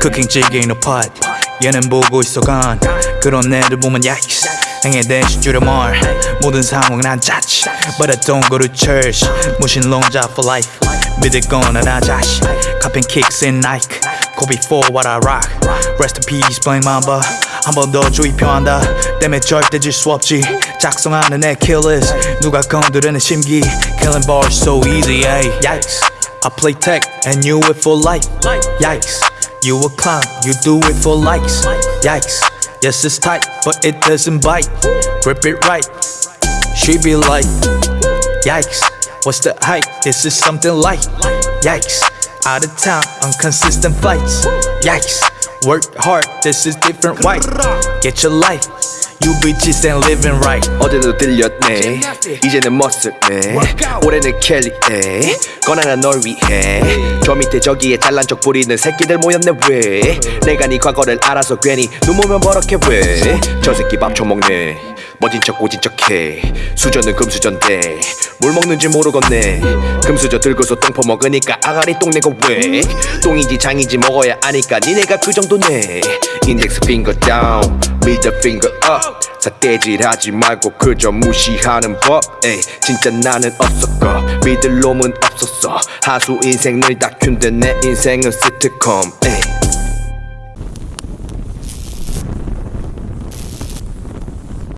쿠킹 찌개 in a pot 얘는 보고 있어 간 그런 애들 보면 yikes 행에 대신 줄여 말 모든 상황은 한 자치 But I don't go to church 무신론자 for life 믿을 거나 나 자신 카펜 kicks in Nike Kobe for what I rock Rest in peace Blank Mamba 한 번 더 주의 표한다 때문에 절대 질 수 없지 작성하는 애 killers 누가 건드리는 심기 Killing bars so easy ay. Yikes I play tech and you it for life. Yikes. You a clown, you do it for likes. Yikes. Yes it's tight but it doesn't bite. Grip it right. She be like Yikes. What's the hype? This is something light. Yikes. Out of town on consistent flights Yikes. Work hard, this is different white. Get your life You bitches ain't living right. 어제도 들렸네. 이제는 머쓱네 올해는 켈리네 꺼내라 널 위해. 저 밑에 저기에 잘난 척 부리는 새끼들 모였네 왜? 내가 네 과거를 알아서 괜히 눈 보면 버럭해 왜 저 새끼 밥 처먹네. 멋진 척 오진 척해. 수저는 금수저인데 뭘 먹는지 모르겠네. 금수저 들고서 똥 퍼먹으니까 아가리 똥 내고 왜? 똥인지 장인지 먹어야 아니까 니네가 그 정도네 인덱스 핑거 다운 미드 핑거 업 사대질하지 말고 그저 무시하는 법 에이 진짜 나는 없었고 믿을 놈은 없었어. 하수 인생 늘 다큐인데 내 인생은 시트콤 에이